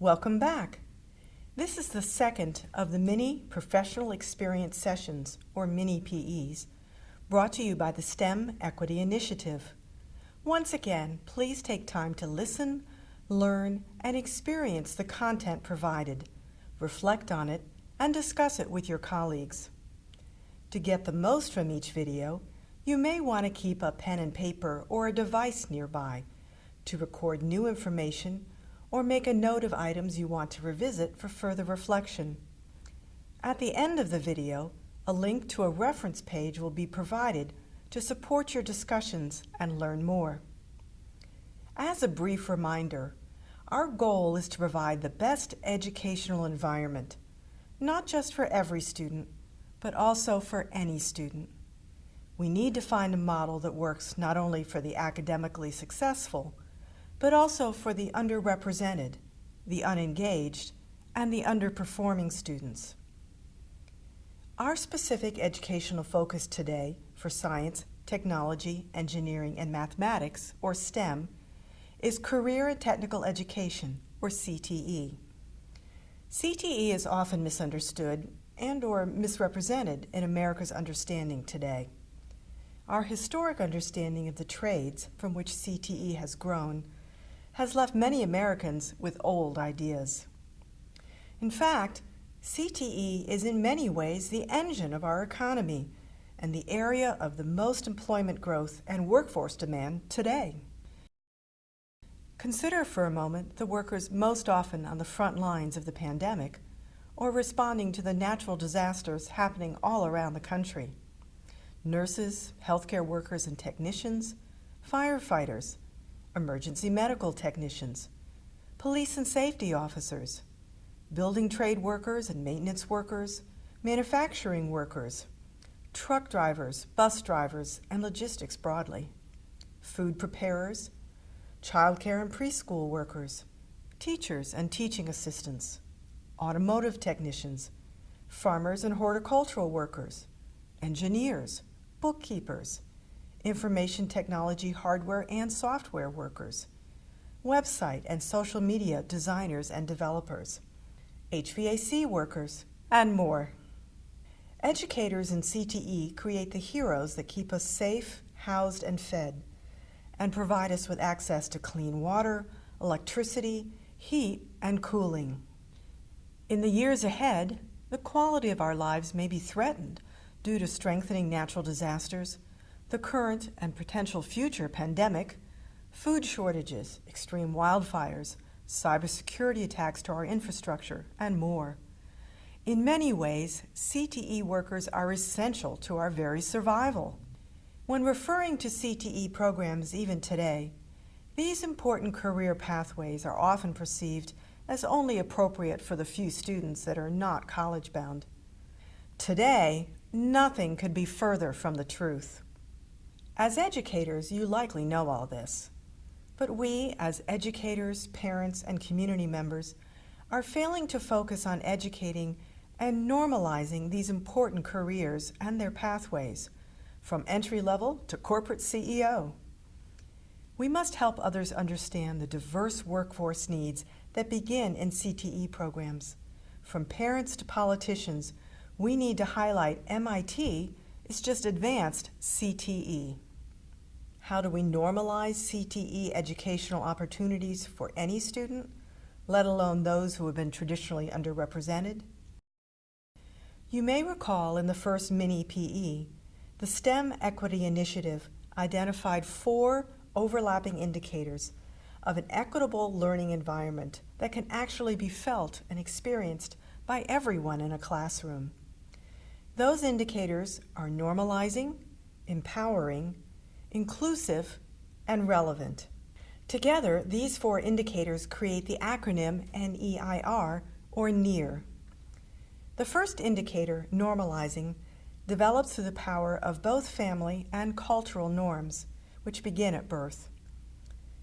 Welcome back. This is the second of the mini professional experience sessions, or mini PEs, brought to you by the STEM Equity Initiative. Once again, please take time to listen, learn, and experience the content provided, reflect on it, and discuss it with your colleagues. To get the most from each video, you may want to keep a pen and paper or a device nearby to record new information or make a note of items you want to revisit for further reflection. At the end of the video, a link to a reference page will be provided to support your discussions and learn more. As a brief reminder, our goal is to provide the best educational environment, not just for every student, but also for any student. We need to find a model that works not only for the academically successful, but also for the underrepresented, the unengaged, and the underperforming students. Our specific educational focus today for science, technology, engineering, and mathematics, or STEM, is Career and Technical Education, or CTE. CTE is often misunderstood and or misrepresented in America's understanding today. Our historic understanding of the trades from which CTE has grown has left many Americans with old ideas. In fact, CTE is in many ways the engine of our economy and the area of the most employment growth and workforce demand today. Consider for a moment the workers most often on the front lines of the pandemic or responding to the natural disasters happening all around the country. Nurses, healthcare workers and technicians, firefighters, emergency medical technicians, police and safety officers, building trade workers and maintenance workers, manufacturing workers, truck drivers, bus drivers, and logistics broadly, food preparers, childcare and preschool workers, teachers and teaching assistants, automotive technicians, farmers and horticultural workers, engineers, bookkeepers, information technology hardware and software workers, website and social media designers and developers, HVAC workers, and more. Educators in CTE create the heroes that keep us safe, housed, and fed, and provide us with access to clean water, electricity, heat, and cooling. In the years ahead, the quality of our lives may be threatened due to strengthening natural disasters, the current and potential future pandemic, food shortages, extreme wildfires, cybersecurity attacks to our infrastructure, and more. In many ways, CTE workers are essential to our very survival. When referring to CTE programs even today, these important career pathways are often perceived as only appropriate for the few students that are not college-bound. Today, nothing could be further from the truth. As educators, you likely know all this. But we, as educators, parents, and community members, are failing to focus on educating and normalizing these important careers and their pathways, from entry level to corporate CEO. We must help others understand the diverse workforce needs that begin in CTE programs. From parents to politicians, we need to highlight MIT is just advanced CTE. How do we normalize CTE educational opportunities for any student, let alone those who have been traditionally underrepresented? You may recall in the first mini PE, the STEM Equity Initiative identified four overlapping indicators of an equitable learning environment that can actually be felt and experienced by everyone in a classroom. Those indicators are normalizing, empowering, inclusive, and relevant. Together, these four indicators create the acronym NEIR, or NEAR. The first indicator, normalizing, develops through the power of both family and cultural norms, which begin at birth.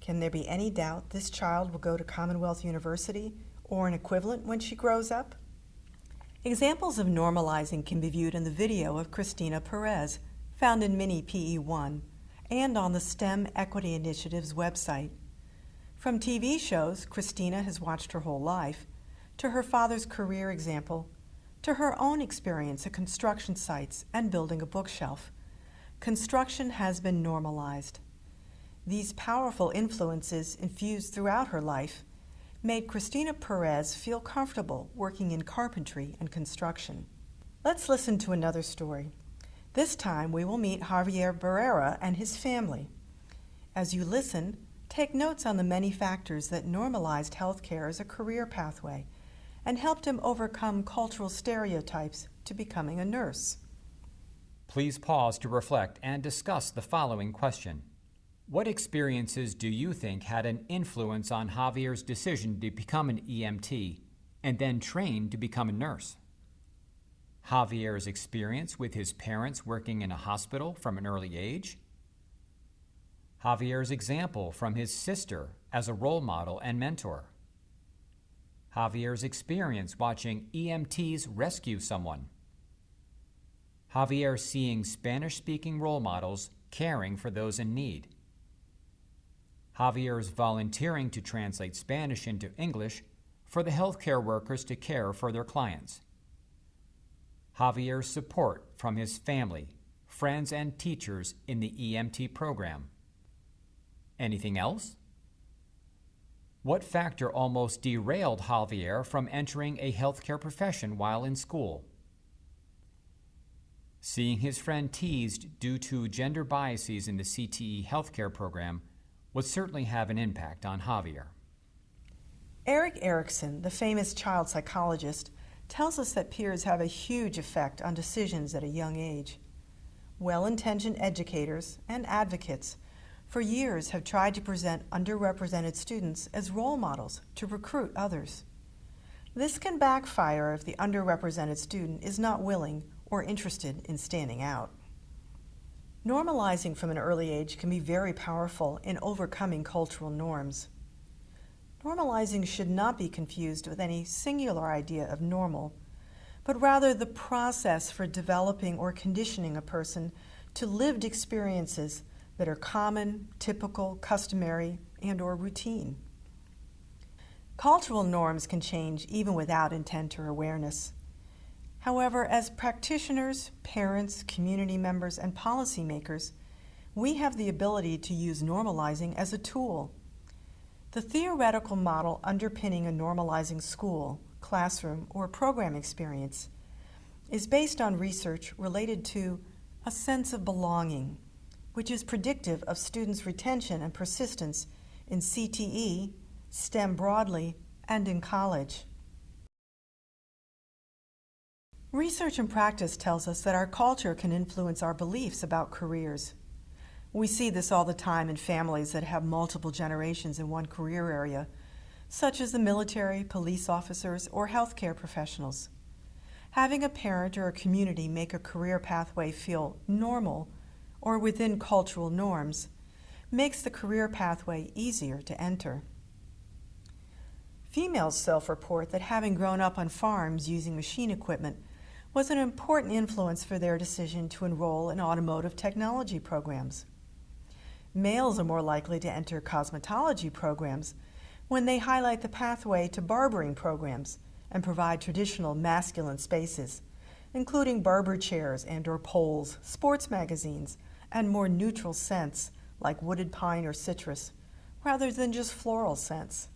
Can there be any doubt this child will go to Commonwealth University or an equivalent when she grows up? Examples of normalizing can be viewed in the video of Christina Perez, found in Mini PE1, and on the STEM Equity Initiative's website. From TV shows Christina has watched her whole life, to her father's career example, to her own experience at construction sites and building a bookshelf, construction has been normalized. These powerful influences infused throughout her life made Christina Perez feel comfortable working in carpentry and construction. Let's listen to another story. This time we will meet Javier Barrera and his family. As you listen, take notes on the many factors that normalized healthcare as a career pathway and helped him overcome cultural stereotypes to becoming a nurse. Please pause to reflect and discuss the following question. What experiences do you think had an influence on Javier's decision to become an EMT and then train to become a nurse? Javier's experience with his parents working in a hospital from an early age? Javier's example from his sister as a role model and mentor? Javier's experience watching EMTs rescue someone? Javier seeing Spanish speaking role models caring for those in need? Javier's volunteering to translate Spanish into English for the healthcare workers to care for their clients. Javier's support from his family, friends, and teachers in the EMT program. Anything else? What factor almost derailed Javier from entering a healthcare profession while in school? Seeing his friend teased due to gender biases in the CTE healthcare program would certainly have an impact on Javier. Erik Erikson, the famous child psychologist, tells us that peers have a huge effect on decisions at a young age. Well intentioned educators and advocates for years have tried to present underrepresented students as role models to recruit others. This can backfire if the underrepresented student is not willing or interested in standing out. Normalizing from an early age can be very powerful in overcoming cultural norms. Normalizing should not be confused with any singular idea of normal, but rather the process for developing or conditioning a person to lived experiences that are common, typical, customary, and or routine. Cultural norms can change even without intent or awareness. However, as practitioners, parents, community members, and policymakers, we have the ability to use normalizing as a tool the theoretical model underpinning a normalizing school, classroom, or program experience is based on research related to a sense of belonging, which is predictive of students' retention and persistence in CTE, STEM broadly, and in college. Research and practice tells us that our culture can influence our beliefs about careers. We see this all the time in families that have multiple generations in one career area, such as the military, police officers, or healthcare professionals. Having a parent or a community make a career pathway feel normal or within cultural norms makes the career pathway easier to enter. Females self-report that having grown up on farms using machine equipment was an important influence for their decision to enroll in automotive technology programs. Males are more likely to enter cosmetology programs when they highlight the pathway to barbering programs and provide traditional masculine spaces, including barber chairs and or poles, sports magazines, and more neutral scents like wooded pine or citrus, rather than just floral scents.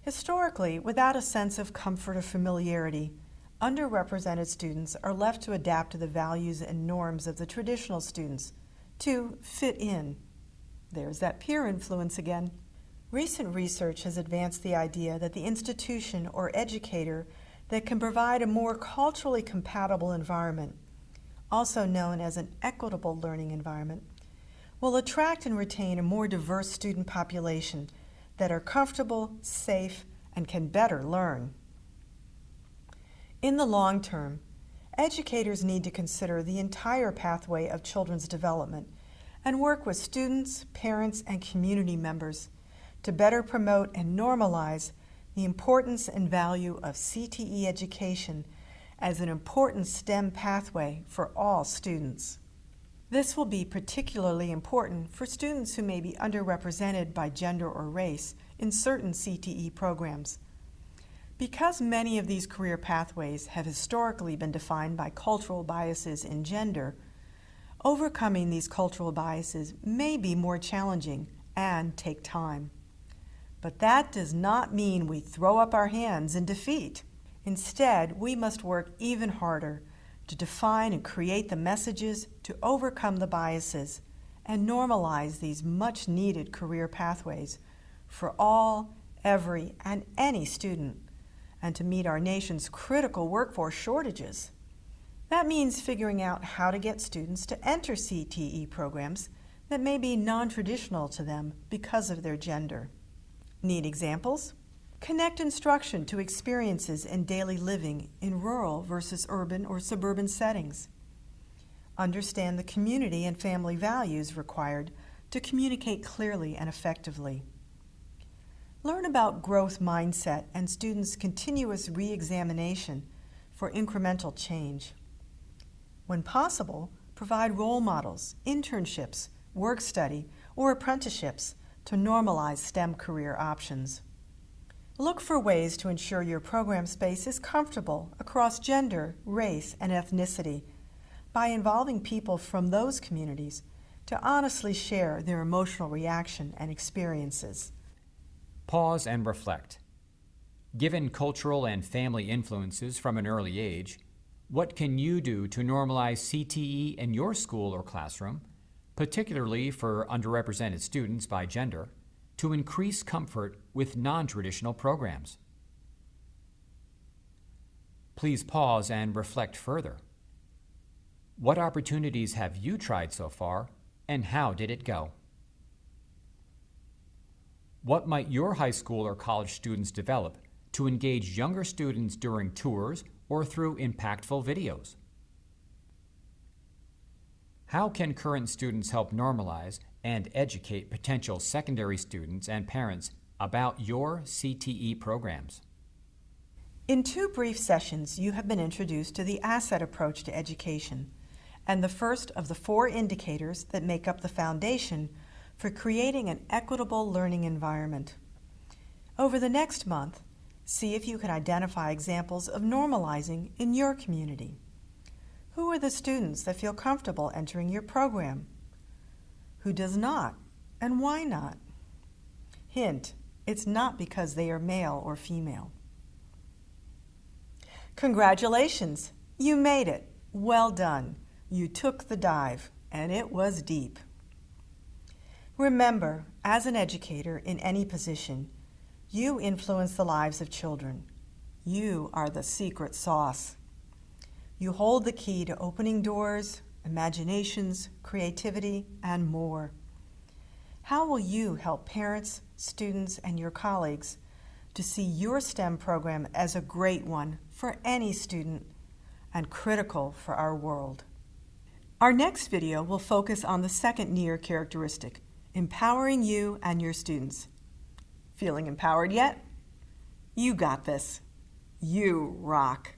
Historically, without a sense of comfort or familiarity, underrepresented students are left to adapt to the values and norms of the traditional students, to fit in there's that peer influence again. Recent research has advanced the idea that the institution or educator that can provide a more culturally compatible environment, also known as an equitable learning environment, will attract and retain a more diverse student population that are comfortable, safe, and can better learn. In the long term, educators need to consider the entire pathway of children's development and work with students, parents, and community members to better promote and normalize the importance and value of CTE education as an important STEM pathway for all students. This will be particularly important for students who may be underrepresented by gender or race in certain CTE programs. Because many of these career pathways have historically been defined by cultural biases in gender, overcoming these cultural biases may be more challenging and take time. But that does not mean we throw up our hands in defeat. Instead, we must work even harder to define and create the messages to overcome the biases and normalize these much needed career pathways for all, every, and any student, and to meet our nation's critical workforce shortages. That means figuring out how to get students to enter CTE programs that may be non traditional to them because of their gender. Need examples? Connect instruction to experiences in daily living in rural versus urban or suburban settings. Understand the community and family values required to communicate clearly and effectively. Learn about growth mindset and students' continuous re examination for incremental change. When possible, provide role models, internships, work study, or apprenticeships to normalize STEM career options. Look for ways to ensure your program space is comfortable across gender, race, and ethnicity by involving people from those communities to honestly share their emotional reaction and experiences. Pause and reflect. Given cultural and family influences from an early age, what can you do to normalize CTE in your school or classroom particularly for underrepresented students by gender, to increase comfort with non traditional programs. Please pause and reflect further. What opportunities have you tried so far, and how did it go? What might your high school or college students develop to engage younger students during tours or through impactful videos? How can current students help normalize and educate potential secondary students and parents about your CTE programs? In two brief sessions, you have been introduced to the asset approach to education and the first of the four indicators that make up the foundation for creating an equitable learning environment. Over the next month, see if you can identify examples of normalizing in your community. Who are the students that feel comfortable entering your program? Who does not, and why not? Hint, it's not because they are male or female. Congratulations, you made it. Well done. You took the dive, and it was deep. Remember, as an educator in any position, you influence the lives of children. You are the secret sauce. You hold the key to opening doors, imaginations, creativity, and more. How will you help parents, students, and your colleagues to see your STEM program as a great one for any student and critical for our world? Our next video will focus on the second NEAR characteristic, empowering you and your students. Feeling empowered yet? You got this. You rock.